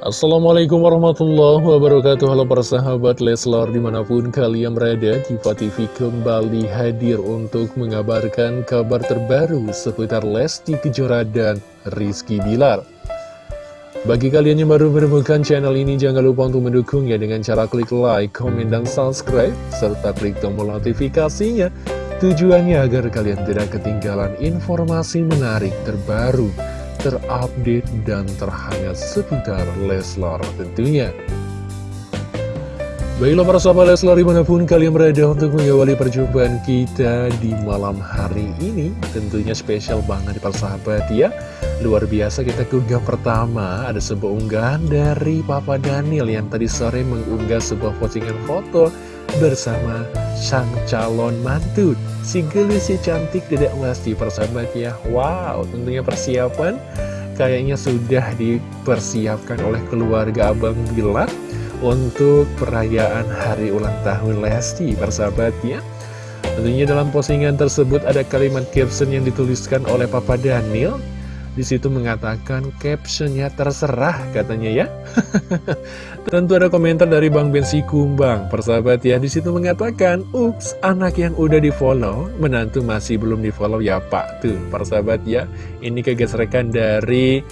Assalamualaikum warahmatullahi wabarakatuh. Halo para sahabat Leslar di mana pun kalian berada Diva TV kembali hadir untuk mengabarkan kabar terbaru seputar Lesti Kejora dan Rizky Bilar. Bagi kalian yang baru menemukan channel ini jangan lupa untuk mendukungnya dengan cara klik like, komen, dan subscribe serta klik tombol notifikasinya. Tujuannya agar kalian tidak ketinggalan informasi menarik terbaru terupdate dan terhangat seputar Leslar tentunya. Baiklah para sahabat Leslar di mana pun kalian berada untuk mengawali perjumpaan kita di malam hari ini Tentunya spesial banget para sahabat ya Luar biasa kita keunggah pertama ada sebuah unggahan dari Papa Daniel yang tadi sore mengunggah sebuah postingan foto bersama sang calon mantu. Si gelis cantik tidak Lesti persahabat ya. Wow tentunya persiapan kayaknya sudah dipersiapkan oleh keluarga Abang Bilar Untuk perayaan hari ulang tahun Lesti persahabat ya. Tentunya dalam postingan tersebut ada kalimat caption yang dituliskan oleh Papa Daniel di situ mengatakan captionnya terserah katanya ya. Tentu ada komentar dari Bang Bensi Kumbang, persahabat ya. Di situ mengatakan, ups, anak yang udah di follow, menantu masih belum di follow ya Pak. Tuh, persahabat ya. Ini kegesrekan dari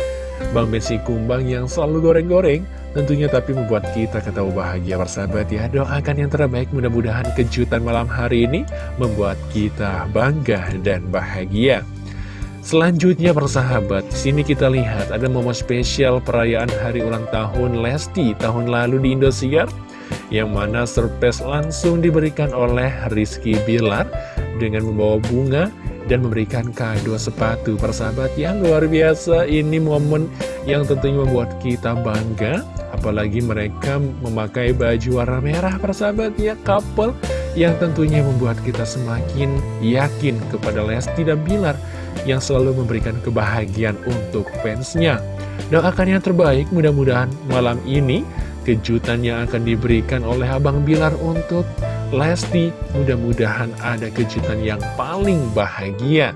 Bang Bensi Kumbang yang selalu goreng-goreng. Tentunya tapi membuat kita ketahui bahagia persahabat ya Doakan yang terbaik mudah-mudahan kejutan malam hari ini Membuat kita bangga dan bahagia Selanjutnya persahabat, sini kita lihat ada momen spesial perayaan hari ulang tahun Lesti tahun lalu di Indosiar yang mana surprise langsung diberikan oleh Rizky Bilar dengan membawa bunga dan memberikan kado sepatu. Persahabat yang luar biasa ini momen yang tentunya membuat kita bangga apalagi mereka memakai baju warna merah persahabat ya couple yang tentunya membuat kita semakin yakin kepada Lesti dan Bilar yang selalu memberikan kebahagiaan untuk fansnya. Doakan yang terbaik, mudah-mudahan malam ini kejutan yang akan diberikan oleh Abang Bilar untuk Lesti, mudah-mudahan ada kejutan yang paling bahagia.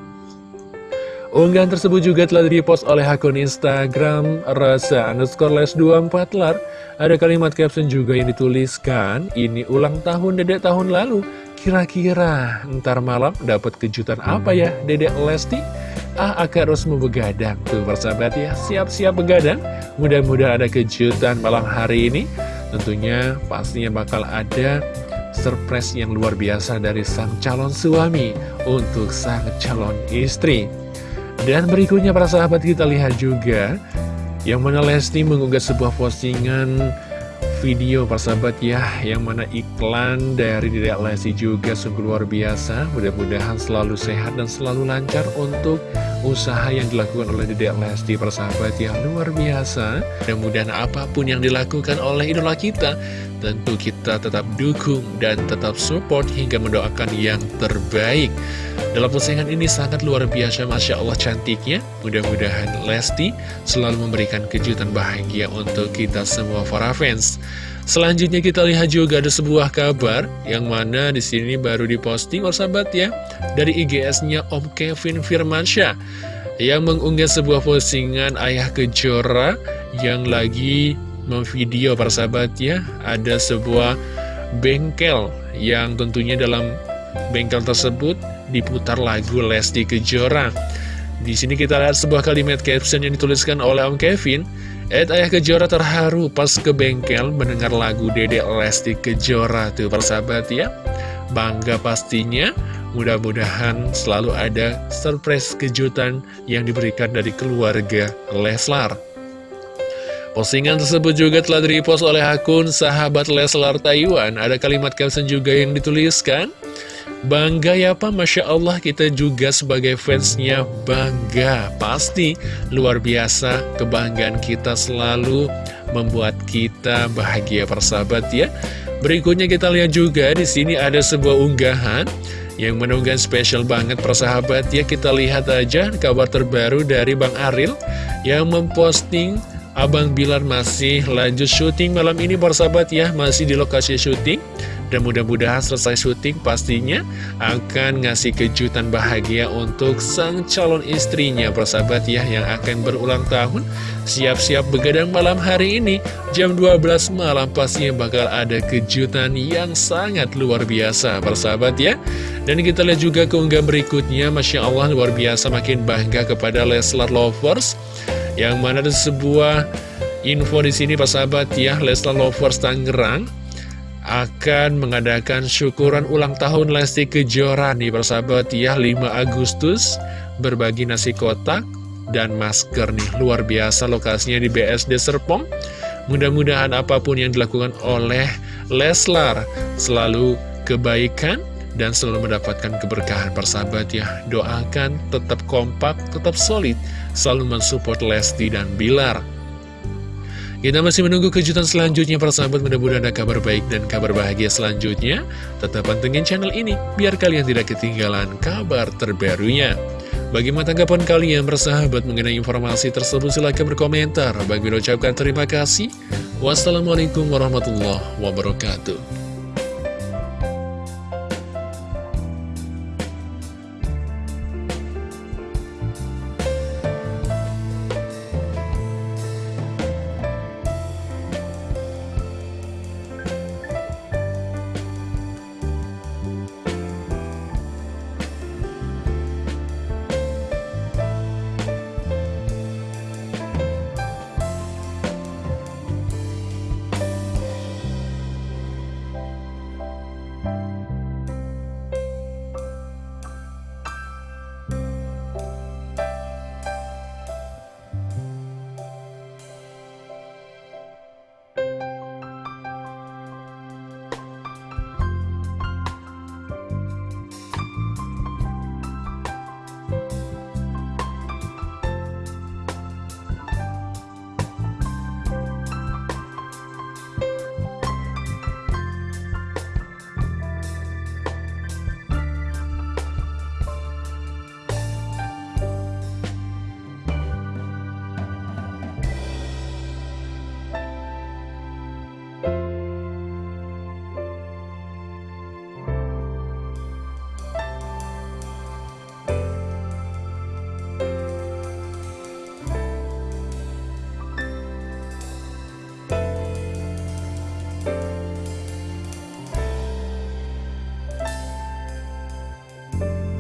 Unggahan tersebut juga telah dipost oleh akun Instagram Rasa underscore les 24 lar. Ada kalimat caption juga yang dituliskan, ini ulang tahun dedek tahun lalu. Kira-kira ntar malam dapat kejutan apa ya Dedek Lesti? Ah akan harus begadang Tuh persahabat ya. Siap-siap begadang. Mudah-mudahan ada kejutan malam hari ini. Tentunya pastinya bakal ada surprise yang luar biasa dari sang calon suami Untuk sang calon istri. Dan berikutnya para sahabat kita lihat juga Yang mana Lesti mengunggah sebuah postingan video persahabat ya Yang mana iklan dari Dedek Lesti juga sungguh luar biasa. Mudah-mudahan selalu sehat dan selalu lancar untuk usaha yang dilakukan oleh Dedek Lesti persahabat yang luar biasa. Mudah-mudahan apa pun yang dilakukan oleh idola kita Tentu kita tetap dukung dan tetap support hingga mendoakan yang terbaik. Dalam postingan ini sangat luar biasa Masya Allah cantiknya. Mudah-mudahan Lesti selalu memberikan kejutan bahagia untuk kita semua para fans Selanjutnya kita lihat juga ada sebuah kabar yang mana di sini baru diposting sahabat ya dari IGS-nya Om Kevin Firmansyah yang mengunggah sebuah postingan ayah kejora yang lagi memvideo sahabat ya ada sebuah bengkel yang tentunya dalam bengkel tersebut diputar lagu Lesti Kejora. Di sini kita lihat sebuah kalimat caption yang dituliskan oleh Om Kevin Ed Ayah Kejora terharu pas ke bengkel mendengar lagu Dede Lesti Kejora. Tuh persahabat ya. Bangga pastinya Mudah-mudahan selalu ada surprise kejutan yang diberikan dari keluarga Leslar. Postingan tersebut juga telah direpost oleh akun sahabat Leslar Taiwan. Ada kalimat caption juga yang dituliskan Bangga ya Pak, Masya Allah kita juga sebagai fansnya bangga. Pasti luar biasa kebanggaan kita selalu membuat kita bahagia persahabat ya. Berikutnya kita lihat juga di sini ada sebuah unggahan yang menunggang spesial banget persahabat ya. Kita lihat aja kabar terbaru dari Bang Aril yang memposting Abang Bilar masih lanjut syuting malam ini persahabat ya. Masih di lokasi syuting Dan mudah-mudahan selesai syuting pastinya akan ngasih kejutan bahagia untuk sang calon istrinya persahabat ya yang akan berulang tahun. Siap-siap begadang malam hari ini jam 12 malam pastinya bakal ada kejutan yang sangat luar biasa persahabat ya. Dan kita lihat juga keunggahan berikutnya Masya Allah luar biasa makin bangga kepada Leslar Lovers Yang mana ada sebuah info di sini persahabat ya Leslar Lovers Tangerang akan mengadakan syukuran ulang tahun Lesti Kejora nih persahabat ya 5 Agustus. Berbagi nasi kotak dan masker nih luar biasa lokasinya di BSD Serpong. Mudah-mudahan apa pun yang dilakukan oleh Leslar selalu kebaikan dan selalu mendapatkan keberkahan persahabat ya. Doakan tetap kompak tetap solid selalu mensupport Lesti dan Bilar kita masih menunggu kejutan selanjutnya para sahabat mudah-mudahan ada kabar baik dan kabar bahagia selanjutnya. Tetap pantengin channel ini biar kalian tidak ketinggalan kabar terbarunya. Bagaimana tanggapan kalian bersahabat mengenai informasi tersebut silahkan berkomentar. Bagi ucapkan terima kasih. Wassalamualaikum warahmatullahi wabarakatuh.